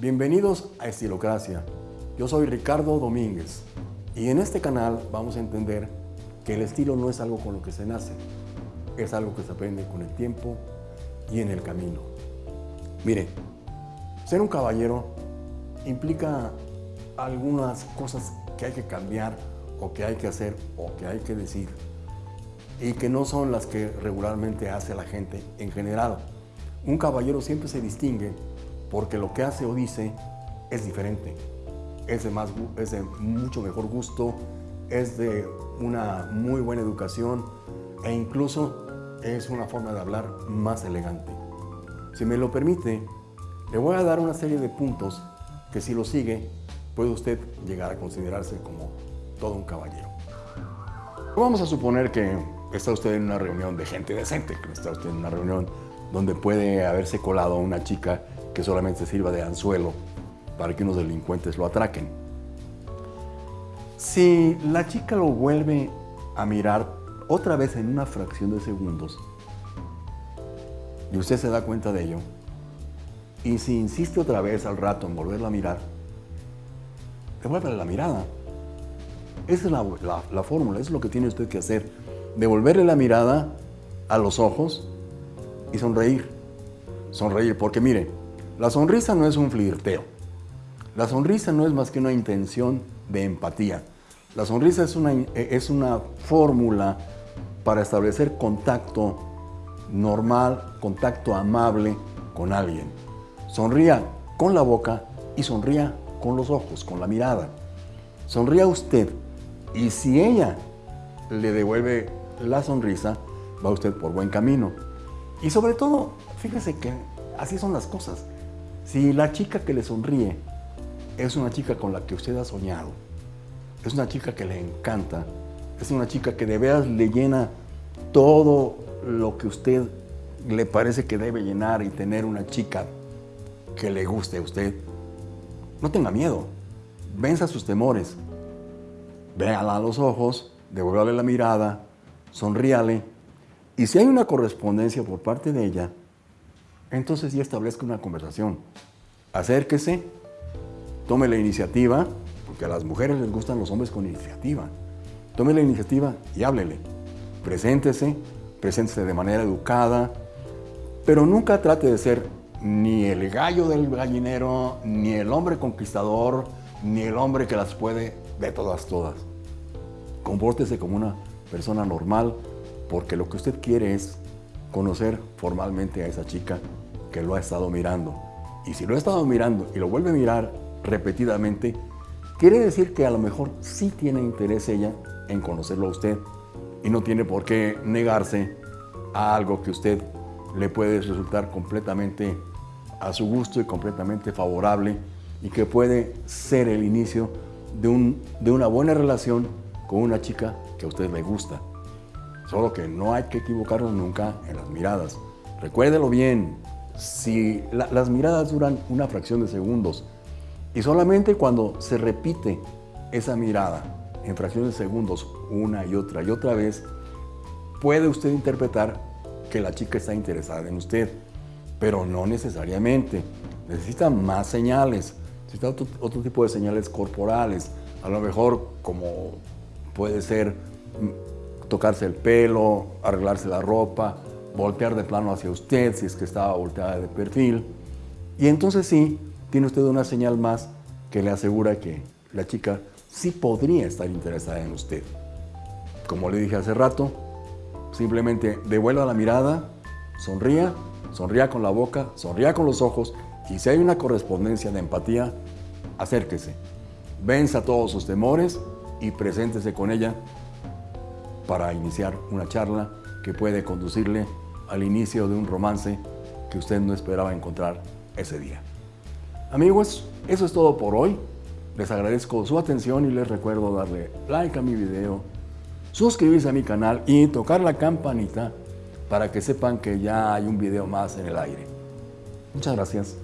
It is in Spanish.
Bienvenidos a Estilocracia. Yo soy Ricardo Domínguez y en este canal vamos a entender que el estilo no es algo con lo que se nace, es algo que se aprende con el tiempo y en el camino. Mire, ser un caballero implica algunas cosas que hay que cambiar o que hay que hacer o que hay que decir y que no son las que regularmente hace la gente en general. Un caballero siempre se distingue porque lo que hace o dice es diferente, es de, más, es de mucho mejor gusto, es de una muy buena educación e incluso es una forma de hablar más elegante. Si me lo permite, le voy a dar una serie de puntos que si lo sigue, puede usted llegar a considerarse como todo un caballero. Vamos a suponer que está usted en una reunión de gente decente, que está usted en una reunión donde puede haberse colado una chica que solamente sirva de anzuelo para que unos delincuentes lo atraquen. Si la chica lo vuelve a mirar otra vez en una fracción de segundos y usted se da cuenta de ello, y si insiste otra vez al rato en volverla a mirar, devuélvele la mirada. Esa es la, la fórmula, es lo que tiene usted que hacer. Devolverle la mirada a los ojos y sonreír. Sonreír, porque mire, la sonrisa no es un flirteo. La sonrisa no es más que una intención de empatía. La sonrisa es una, es una fórmula para establecer contacto normal, contacto amable con alguien. Sonría con la boca y sonría con los ojos, con la mirada. Sonría usted y si ella le devuelve la sonrisa, va usted por buen camino. Y sobre todo, fíjese que así son las cosas. Si la chica que le sonríe es una chica con la que usted ha soñado, es una chica que le encanta, es una chica que de veras le llena todo lo que usted le parece que debe llenar y tener una chica que le guste a usted, no tenga miedo, venza sus temores, véala a los ojos, devuélvale la mirada, sonríale, y si hay una correspondencia por parte de ella, entonces ya establezca una conversación. Acérquese, tome la iniciativa, porque a las mujeres les gustan los hombres con iniciativa. Tome la iniciativa y háblele. Preséntese, preséntese de manera educada, pero nunca trate de ser ni el gallo del gallinero, ni el hombre conquistador, ni el hombre que las puede de todas, todas. Compórtese como una persona normal, porque lo que usted quiere es conocer formalmente a esa chica que lo ha estado mirando. Y si lo ha estado mirando y lo vuelve a mirar repetidamente, quiere decir que a lo mejor sí tiene interés ella en conocerlo a usted y no tiene por qué negarse a algo que usted le puede resultar completamente a su gusto y completamente favorable y que puede ser el inicio de, un, de una buena relación con una chica que a usted le gusta. Solo que no hay que equivocarnos nunca en las miradas. Recuérdelo bien, si las miradas duran una fracción de segundos y solamente cuando se repite esa mirada en fracciones de segundos una y otra y otra vez, puede usted interpretar que la chica está interesada en usted, pero no necesariamente. Necesita más señales, necesita otro, otro tipo de señales corporales, a lo mejor como puede ser tocarse el pelo, arreglarse la ropa, voltear de plano hacia usted si es que estaba volteada de perfil. Y entonces sí, tiene usted una señal más que le asegura que la chica sí podría estar interesada en usted. Como le dije hace rato, simplemente devuelva la mirada, sonría, sonría con la boca, sonría con los ojos y si hay una correspondencia de empatía, acérquese. Venza todos sus temores y preséntese con ella para iniciar una charla que puede conducirle al inicio de un romance que usted no esperaba encontrar ese día. Amigos, eso es todo por hoy. Les agradezco su atención y les recuerdo darle like a mi video, suscribirse a mi canal y tocar la campanita para que sepan que ya hay un video más en el aire. Muchas gracias.